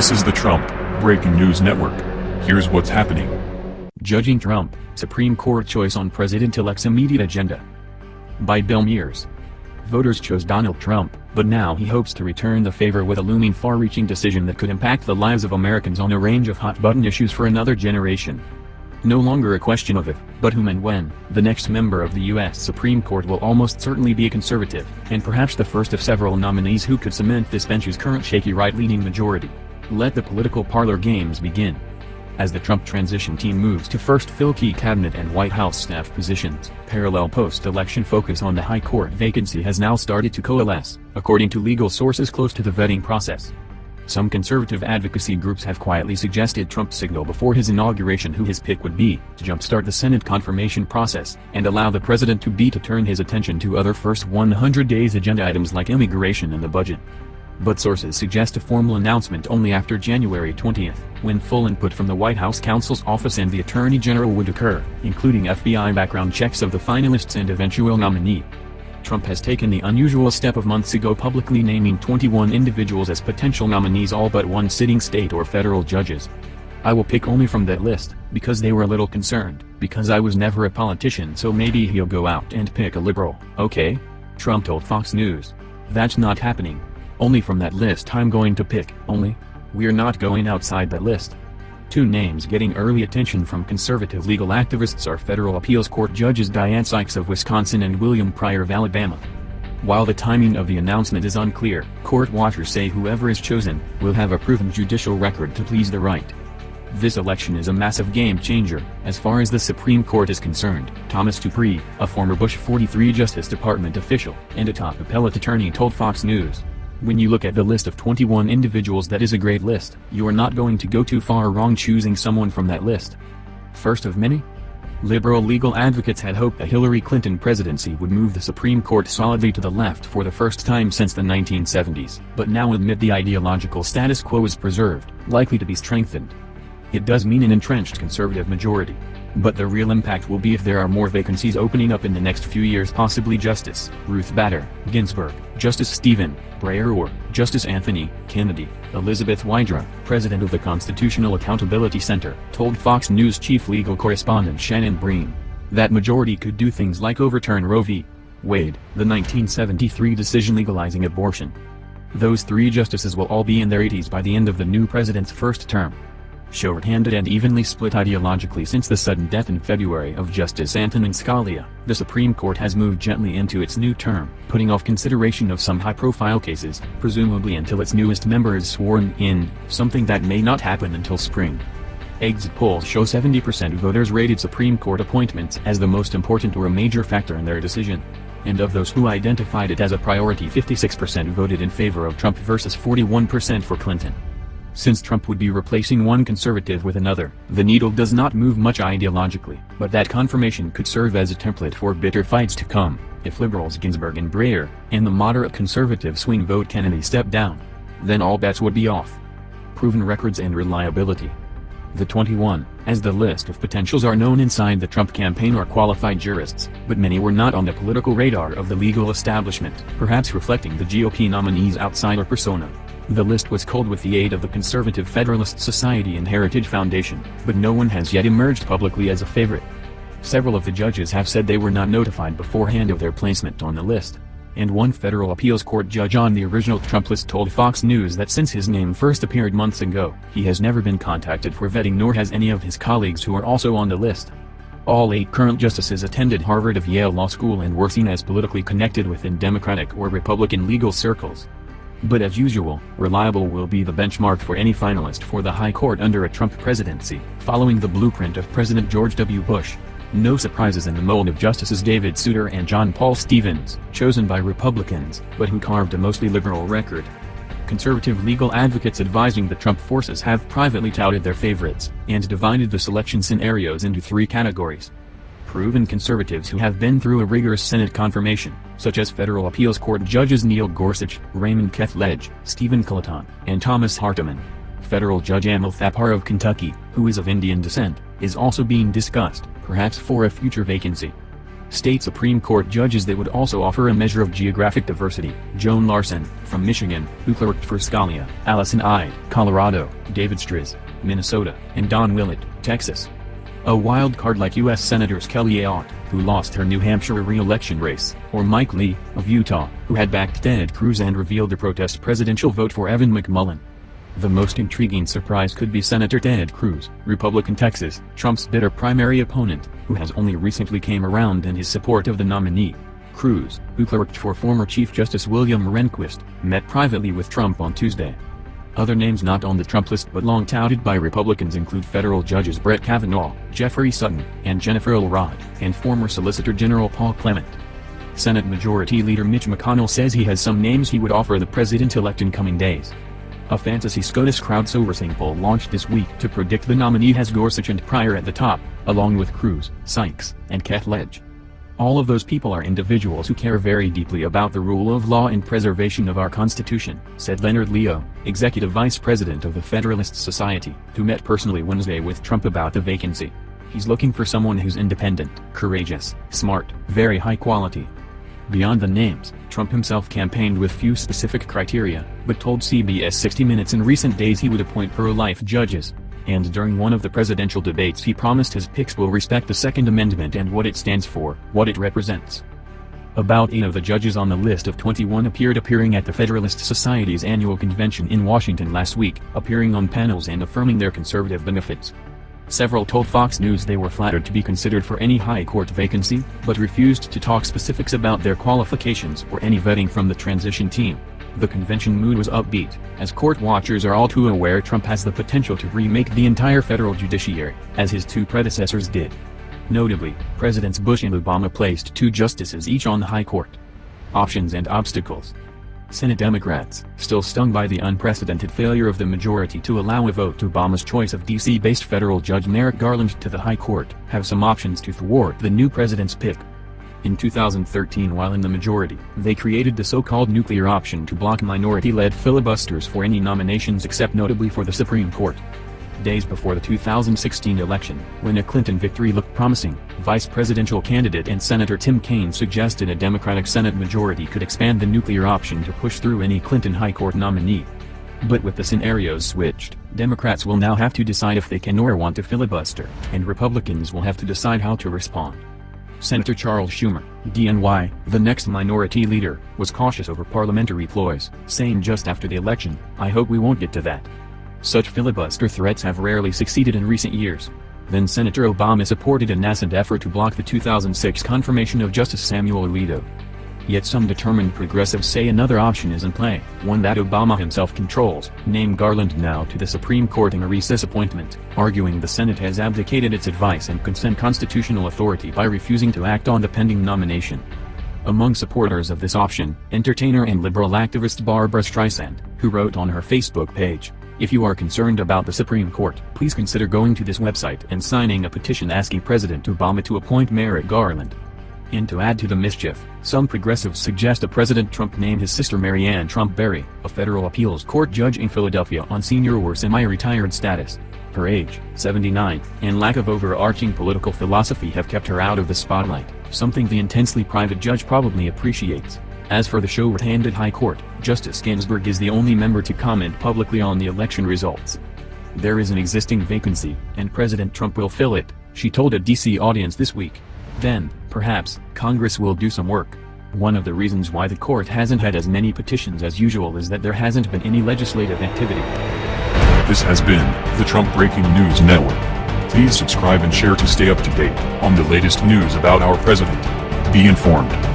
This is the Trump Breaking News Network. Here's what's happening. Judging Trump, Supreme Court choice on President-elect's immediate agenda. By Bill Mears. Voters chose Donald Trump, but now he hopes to return the favor with a looming far-reaching decision that could impact the lives of Americans on a range of hot-button issues for another generation. No longer a question of if, but whom and when, the next member of the U.S. Supreme Court will almost certainly be a conservative, and perhaps the first of several nominees who could cement this bench's current shaky right-leaning majority. Let the political parlor games begin. As the Trump transition team moves to first fill key cabinet and White House staff positions, parallel post-election focus on the high court vacancy has now started to coalesce, according to legal sources close to the vetting process. Some conservative advocacy groups have quietly suggested Trump signal before his inauguration who his pick would be, to jumpstart the Senate confirmation process, and allow the president to be to turn his attention to other first 100 days agenda items like immigration and the budget. But sources suggest a formal announcement only after January 20th, when full input from the White House counsel's office and the Attorney General would occur, including FBI background checks of the finalists and eventual nominee. Trump has taken the unusual step of months ago publicly naming 21 individuals as potential nominees all but one sitting state or federal judges. I will pick only from that list, because they were a little concerned, because I was never a politician so maybe he'll go out and pick a liberal, okay? Trump told Fox News. That's not happening. Only from that list I'm going to pick, only. We're not going outside that list. Two names getting early attention from conservative legal activists are federal appeals court judges Diane Sykes of Wisconsin and William Pryor of Alabama. While the timing of the announcement is unclear, court watchers say whoever is chosen, will have a proven judicial record to please the right. This election is a massive game-changer, as far as the Supreme Court is concerned, Thomas Dupree, a former Bush 43 Justice Department official, and a top appellate attorney told Fox News. When you look at the list of 21 individuals that is a great list, you are not going to go too far wrong choosing someone from that list. First of many? Liberal legal advocates had hoped a Hillary Clinton presidency would move the Supreme Court solidly to the left for the first time since the 1970s, but now admit the ideological status quo is preserved, likely to be strengthened. It does mean an entrenched conservative majority. But the real impact will be if there are more vacancies opening up in the next few years possibly Justice Ruth Bader Ginsburg, Justice Stephen Breyer or Justice Anthony Kennedy. Elizabeth Wydra, president of the Constitutional Accountability Center, told Fox News chief legal correspondent Shannon Bream. That majority could do things like overturn Roe v. Wade, the 1973 decision legalizing abortion. Those three justices will all be in their 80s by the end of the new president's first term short-handed and evenly split ideologically since the sudden death in February of Justice Antonin Scalia, the Supreme Court has moved gently into its new term, putting off consideration of some high-profile cases, presumably until its newest member is sworn in, something that may not happen until spring. Exit polls show 70% of voters rated Supreme Court appointments as the most important or a major factor in their decision. And of those who identified it as a priority 56% voted in favor of Trump versus 41% for Clinton. Since Trump would be replacing one conservative with another, the needle does not move much ideologically, but that confirmation could serve as a template for bitter fights to come, if liberals Ginsburg and Breyer, and the moderate conservative swing vote Kennedy step down. Then all bets would be off. Proven records and reliability. The 21, as the list of potentials are known inside the Trump campaign are qualified jurists, but many were not on the political radar of the legal establishment, perhaps reflecting the GOP nominee's outsider persona. The list was culled with the aid of the Conservative Federalist Society and Heritage Foundation, but no one has yet emerged publicly as a favorite. Several of the judges have said they were not notified beforehand of their placement on the list. And one federal appeals court judge on the original Trump list told Fox News that since his name first appeared months ago, he has never been contacted for vetting nor has any of his colleagues who are also on the list. All eight current justices attended Harvard of Yale Law School and were seen as politically connected within Democratic or Republican legal circles. But as usual, reliable will be the benchmark for any finalist for the High Court under a Trump presidency, following the blueprint of President George W. Bush. No surprises in the mold of Justices David Souter and John Paul Stevens, chosen by Republicans, but who carved a mostly liberal record. Conservative legal advocates advising the Trump forces have privately touted their favorites, and divided the selection scenarios into three categories proven conservatives who have been through a rigorous Senate confirmation, such as federal appeals court judges Neil Gorsuch, Raymond Kethledge, Steven Colloton, and Thomas Hardiman. Federal Judge Amul Thapar of Kentucky, who is of Indian descent, is also being discussed, perhaps for a future vacancy. state Supreme Court judges that would also offer a measure of geographic diversity, Joan Larsen, from Michigan, who clerked for Scalia, Allison Eid, Colorado, David Stras, Minnesota, and Don Willett, Texas. A wild card like U.S. Senators Kelly Ayotte, who lost her New Hampshire re-election race, or Mike Lee, of Utah, who had backed Ted Cruz and revealed a protest presidential vote for Evan McMullin. The most intriguing surprise could be Senator Ted Cruz, Republican Texas, Trump's bitter primary opponent, who has only recently came around in his support of the nominee. Cruz, who clerked for former Chief Justice William Rehnquist, met privately with Trump on Tuesday. Other names not on the Trump list but long touted by Republicans include federal judges Brett Kavanaugh, Jeffrey Sutton, and Jennifer Elrod, and former Solicitor General Paul Clement. Senate Majority Leader Mitch McConnell says he has some names he would offer the president-elect in coming days. A fantasy SCOTUS crowdsourcing poll launched this week to predict the nominee has Gorsuch and Pryor at the top, along with Cruz, Sykes, and Kethledge. All of those people are individuals who care very deeply about the rule of law and preservation of our Constitution, said Leonard Leo, Executive Vice President of the Federalist Society, who met personally Wednesday with Trump about the vacancy. He's looking for someone who's independent, courageous, smart, very high quality, Beyond the names, Trump himself campaigned with few specific criteria, but told CBS 60 Minutes in recent days he would appoint pro-life judges. And during one of the presidential debates he promised his picks will respect the Second Amendment and what it stands for, what it represents. About eight of the judges on the list of 21 appeared appearing at the Federalist Society's annual convention in Washington last week, appearing on panels and affirming their conservative benefits. Several told Fox News they were flattered to be considered for any high court vacancy, but refused to talk specifics about their qualifications or any vetting from the transition team. The convention mood was upbeat, as court watchers are all too aware Trump has the potential to remake the entire federal judiciary, as his two predecessors did. Notably, Presidents Bush and Obama placed two justices each on the high court. Options and obstacles Senate Democrats, still stung by the unprecedented failure of the majority to allow a vote to Obama's choice of D.C.-based federal judge Merrick Garland to the High Court, have some options to thwart the new president's pick. In 2013 while in the majority, they created the so-called nuclear option to block minority-led filibusters for any nominations except notably for the Supreme Court days before the 2016 election, when a Clinton victory looked promising, vice presidential candidate and Senator Tim Kaine suggested a Democratic Senate majority could expand the nuclear option to push through any Clinton High Court nominee. But with the scenarios switched, Democrats will now have to decide if they can or want to filibuster, and Republicans will have to decide how to respond. Senator Charles Schumer, DNY, the next minority leader, was cautious over parliamentary ploys, saying just after the election, I hope we won't get to that. Such filibuster threats have rarely succeeded in recent years. Then Senator Obama supported a nascent effort to block the 2006 confirmation of Justice Samuel Alito. Yet some determined progressives say another option is in play, one that Obama himself controls, name Garland now to the Supreme Court in a recess appointment, arguing the Senate has abdicated its advice and consent constitutional authority by refusing to act on the pending nomination. Among supporters of this option, entertainer and liberal activist Barbra Streisand, who wrote on her Facebook page, if you are concerned about the Supreme Court, please consider going to this website and signing a petition asking President Obama to appoint Merrick Garland. And to add to the mischief, some progressives suggest a President Trump name his sister Maryanne Trump Barry, a federal appeals court judge in Philadelphia on senior or semi-retired status. Her age, 79, and lack of overarching political philosophy have kept her out of the spotlight, something the intensely private judge probably appreciates. As for the short-handed High Court, Justice Ginsburg is the only member to comment publicly on the election results. There is an existing vacancy, and President Trump will fill it, she told a D.C. audience this week. Then, perhaps, Congress will do some work. One of the reasons why the court hasn't had as many petitions as usual is that there hasn't been any legislative activity. This has been the Trump Breaking News Network. Please subscribe and share to stay up to date on the latest news about our president. Be informed.